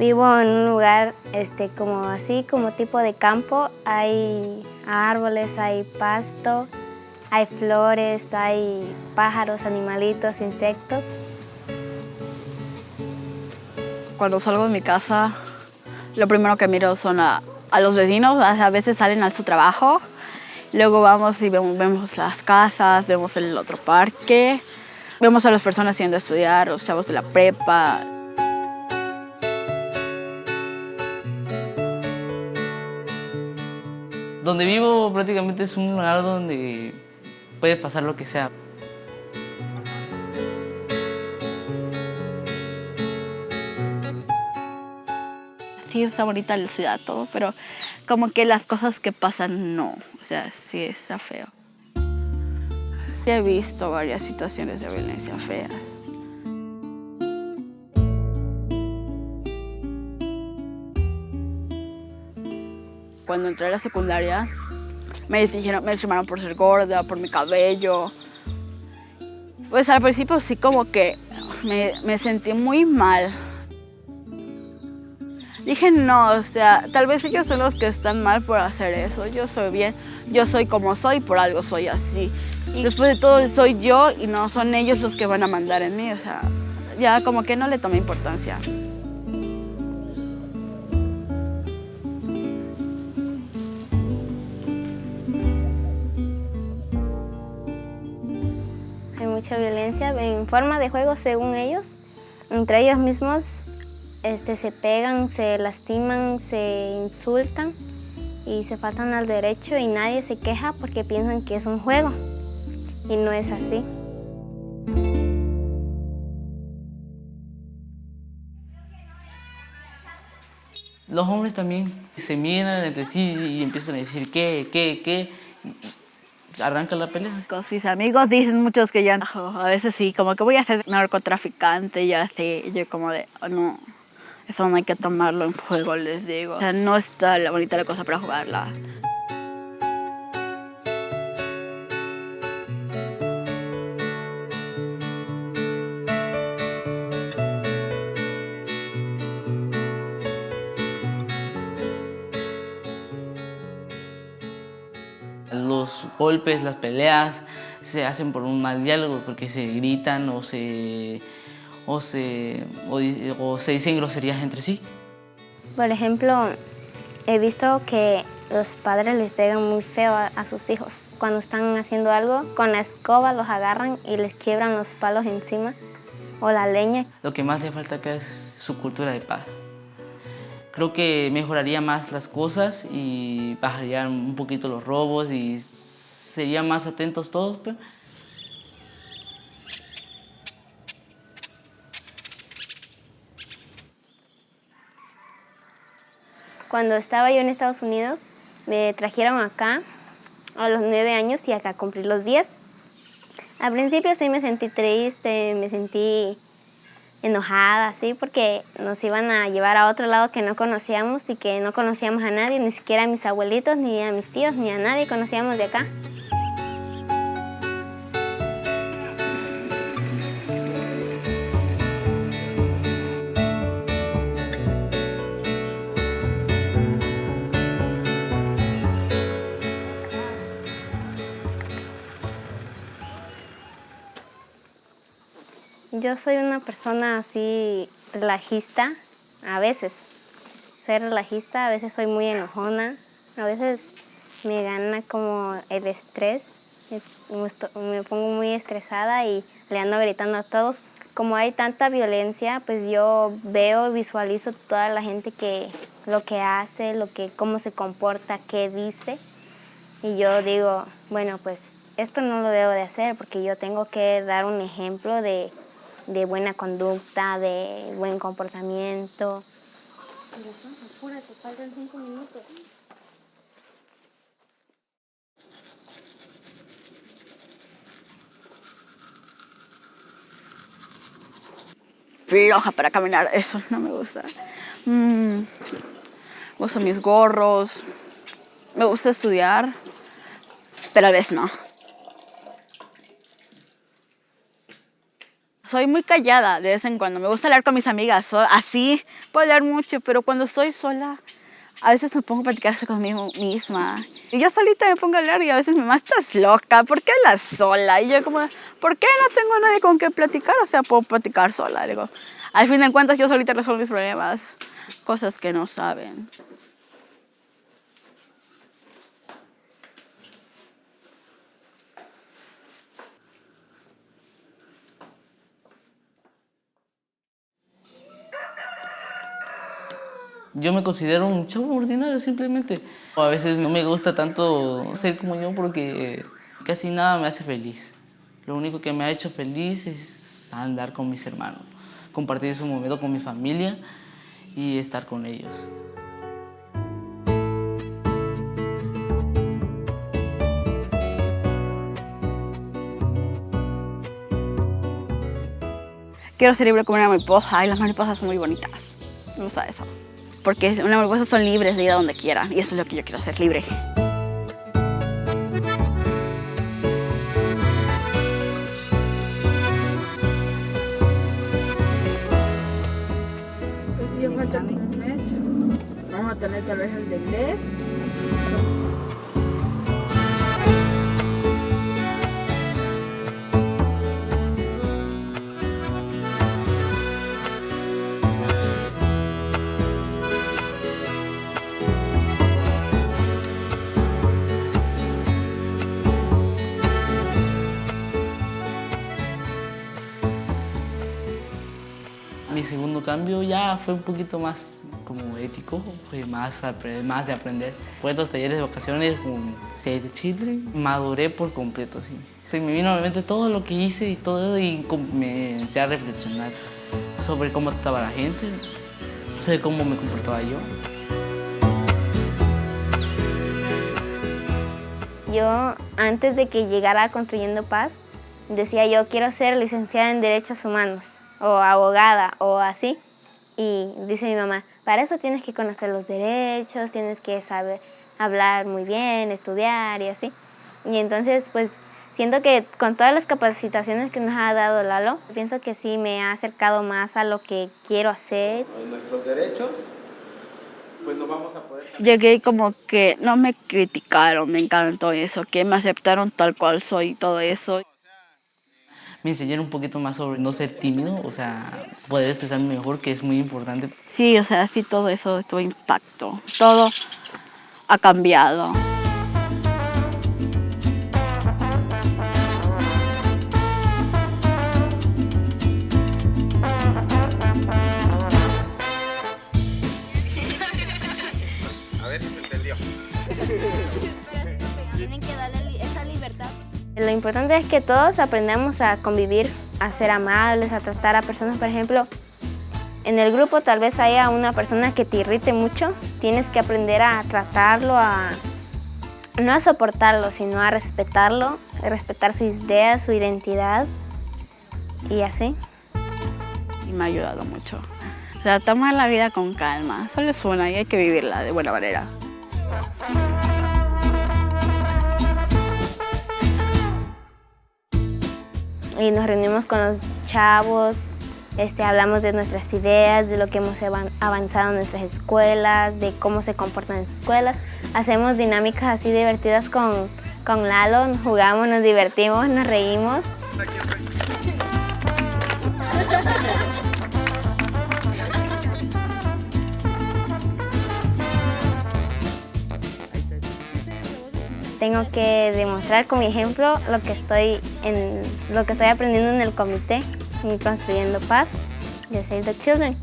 Vivo en un lugar este, como así, como tipo de campo. Hay árboles, hay pasto, hay flores, hay pájaros, animalitos, insectos. Cuando salgo de mi casa, lo primero que miro son a, los vecinos. A veces salen a su trabajo. Luego vamos y vemos, vemos las casas, vemos el otro parque. Vemos a las personas yendo a estudiar, los chavos de la prepa. Donde vivo prácticamente es un lugar donde puede pasar lo que sea. Sí, está bonita la ciudad, todo, pero como que las cosas que pasan, no. O sea, sí está feo. Sí he visto varias situaciones de violencia feas. Cuando entré a la secundaria, me dijeron, me discriminaron por ser gorda, por mi cabello. Pues al principio sí como que me, me sentí muy mal. Dije, no, o sea, tal vez ellos son los que están mal por hacer eso. Yo soy bien, yo soy como soy, por algo soy así. Y después de todo soy yo y no son ellos los que van a mandar en mí. O sea, ya como que no le tomé importancia. En forma de juego según ellos. Entre ellos mismos este, se pegan, se lastiman, se insultan y se faltan al derecho y nadie se queja porque piensan que es un juego y no es así. Los hombres también se miran entre sí y empiezan a decir qué, qué, qué. Arranca la pelea. Con mis amigos dicen muchos que ya, a veces sí, como que voy a ser narcotraficante, ya sé, yo como de, oh, no, eso no hay que tomarlo en juego, les digo. O sea, no está la bonita la cosa para jugarla. Los golpes, las peleas se hacen por un mal diálogo porque se gritan o se, o se, o, se dicen groserías entre sí. Por ejemplo, he visto que los padres les pegan muy feo a, a, sus hijos. Cuando están haciendo algo, con la escoba los agarran y les quiebran los palos encima o la leña. Lo que más le falta acá es su cultura de paz. Creo que mejoraría más las cosas y bajarían un poquito los robos y serían más atentos todos. Pues. Cuando estaba yo en Estados Unidos, me trajeron acá a los nueve años y acá cumplí los diez. Al principio sí me sentí triste, me sentí enojada, sí, porque nos iban a llevar a otro lado que no conocíamos y que no conocíamos a nadie, ni siquiera a mis abuelitos, ni a mis tíos, ni a nadie conocíamos de acá. Yo soy una persona así relajista, a veces. Soy relajista, a veces soy muy enojona, a veces me gana como el estrés. Me pongo muy estresada y le ando gritando a todos. Como hay tanta violencia, pues yo veo, visualizo toda la gente que lo que hace, lo que, cómo se comporta, qué dice. Y yo digo, bueno, pues esto no lo debo de hacer porque yo tengo que dar un ejemplo de de buena conducta, de buen comportamiento. apúrate. Floja para caminar, eso no me gusta. Mm, uso mis gorros, me gusta estudiar, pero a veces no. Soy muy callada de vez en cuando. Me gusta hablar con mis amigas, así puedo hablar mucho, pero cuando estoy sola, a veces me pongo a platicar conmigo misma. Y yo solita me pongo a hablar y a veces mi mamá, estás loca, ¿por qué hablas sola? Y yo como, ¿por qué no tengo nadie con quien platicar? O sea, puedo platicar sola. Digo, al fin de cuentas yo solita resuelvo mis problemas, cosas que no saben. Yo me considero un chavo ordinario simplemente. A veces no me gusta tanto ser como yo porque casi nada me hace feliz. Lo único que me ha hecho feliz es andar con mis hermanos, compartir ese momento con mi familia y estar con ellos. Quiero ser libre como una mariposa y las mariposas son muy bonitas. Me gusta eso porque una mariposa son libres de ir a donde quieran y eso es lo que yo quiero hacer, libre. Pues un mes. Vamos a tener tal vez el de inglés. Cambio ya fue un poquito más como ético, fue más, más de aprender. Fue los talleres de vacaciones con Save Chile, maduré por completo, sí. Se me vino a la todo lo que hice y todo y me empecé a reflexionar sobre cómo estaba la gente, sobre cómo me comportaba yo. Yo, antes de que llegara Construyendo Paz, decía yo quiero ser licenciada en Derechos Humanos o abogada o así. Y dice mi mamá, para eso tienes que conocer los derechos, tienes que saber hablar muy bien, estudiar y así. Y entonces, pues, siento que con todas las capacitaciones que nos ha dado Lalo, pienso que sí me ha acercado más a lo que quiero hacer. Nuestros derechos, pues nos vamos a poder... Llegué como que no me criticaron, me encantó eso, que me aceptaron tal cual soy y todo eso me enseñaron un poquito más sobre no ser tímido, o sea, poder expresarme mejor, que es muy importante. Sí, o sea, sí, todo eso tuvo impacto. Todo ha cambiado. A ver si se entendió. Lo importante es que todos aprendamos a convivir, a ser amables, a tratar a personas, por ejemplo, en el grupo tal vez haya una persona que te irrite mucho, tienes que aprender a tratarlo, a no a soportarlo, sino a respetarlo, a respetar sus ideas, su identidad y así. Y me ha ayudado mucho. O sea, tomar la vida con calma, solo es una y hay que vivirla de buena manera. Y nos reunimos con los chavos, este, hablamos de nuestras ideas, de lo que hemos avanzado en nuestras escuelas, de cómo se comportan en sus escuelas. Hacemos dinámicas así divertidas con, con Lalo, jugamos, nos divertimos, nos reímos. Tengo que demostrar con mi ejemplo lo que estoy, lo que estoy aprendiendo en el comité y construyendo paz de Save the Children.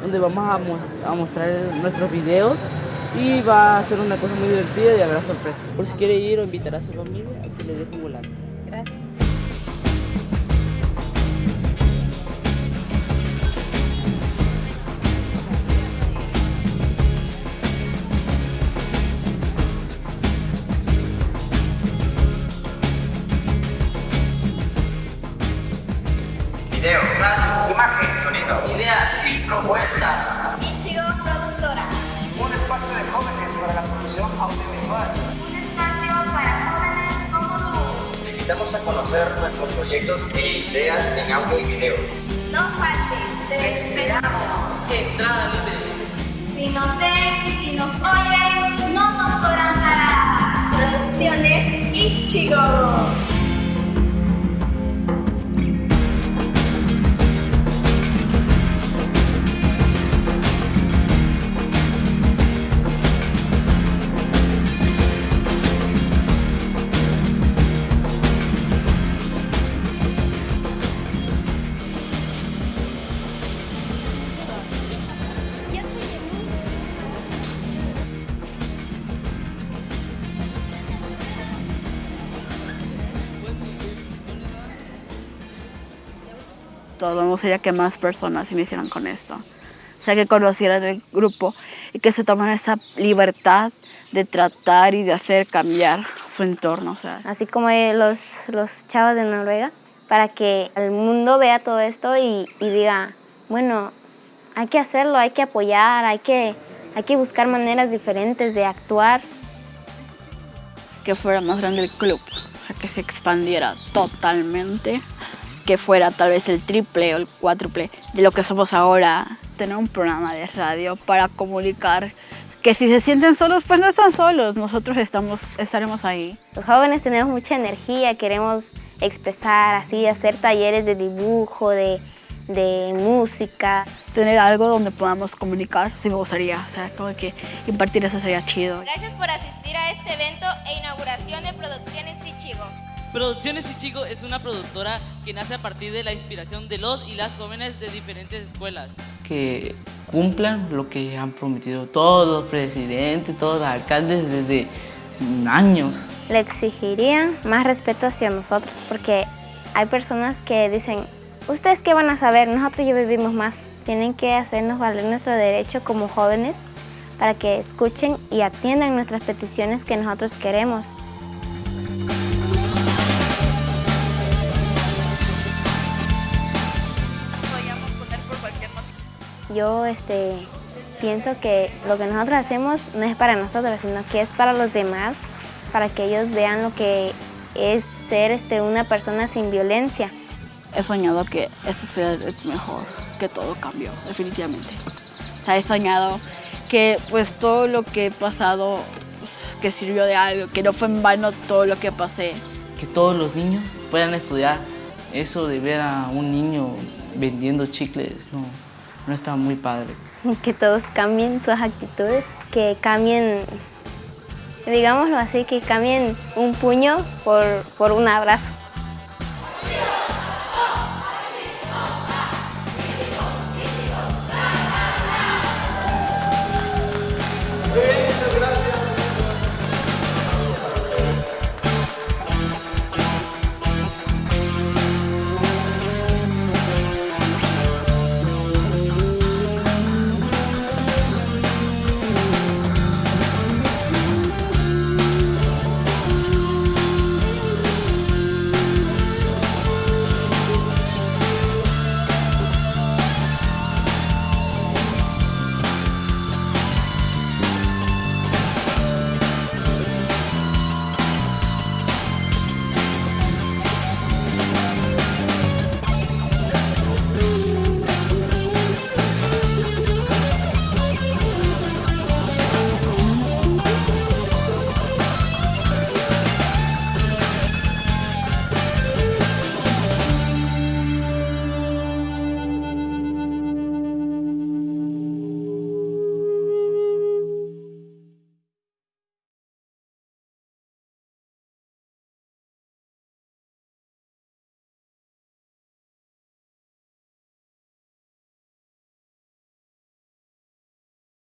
Donde vamos a, mostrar nuestros videos y va a ser una cosa muy divertida y habrá sorpresa. Por si quiere ir o invitar a su familia, aquí le dejo un volante. Gracias. Invitamos a conocer nuestros proyectos e ideas en audio y video. No faltes, te esperamos. Entrada libre. Si nos ven y nos oyen, no nos podrán parar. Producciones Ichigo. Todo me gustaría que más personas iniciaran con esto. O sea, que conocieran el grupo y que se tomaran esa libertad de tratar y de hacer cambiar su entorno. O sea, Así como los, los chavos de Noruega, para que el mundo vea todo esto y, y diga, bueno, hay que hacerlo, hay que apoyar, hay que, hay que buscar maneras diferentes de actuar. que fuera más grande el club, o sea, que se expandiera totalmente, que fuera tal vez el triple o el cuádruple de lo que somos ahora, tener un programa de radio para comunicar que si se sienten solos, pues no están solos, nosotros estamos, estaremos ahí. Los jóvenes tenemos mucha energía, queremos expresar así, hacer talleres de dibujo, de, de música. Tener algo donde podamos comunicar, sí me gustaría, o sea, como que impartir eso sería chido. Gracias por asistir a este evento e inauguración de Producciones Ichigo. Producciones Ichigo es una productora que nace a partir de la inspiración de los y las jóvenes de diferentes escuelas. Que cumplan lo que han prometido todos los presidentes, todos los alcaldes desde años. Le exigirían más respeto hacia nosotros porque hay personas que dicen, ¿ustedes qué van a saber? Nosotros ya vivimos más. Tienen que hacernos valer nuestro derecho como jóvenes para que escuchen y atiendan nuestras peticiones que nosotros queremos. Yo este, pienso que lo que nosotros hacemos no es para nosotros, sino que es para los demás, para que ellos vean lo que es ser este, una persona sin violencia. He soñado que esta ciudad es mejor, que todo cambió, definitivamente. O sea, he soñado que pues todo lo que he pasado, pues, que sirvió de algo, que no fue en vano todo lo que pasé. Que todos los niños puedan estudiar. Eso de ver a un niño vendiendo chicles, no, no está muy padre. Que todos cambien sus actitudes, que cambien, digámoslo así, que cambien un puño por, por un abrazo.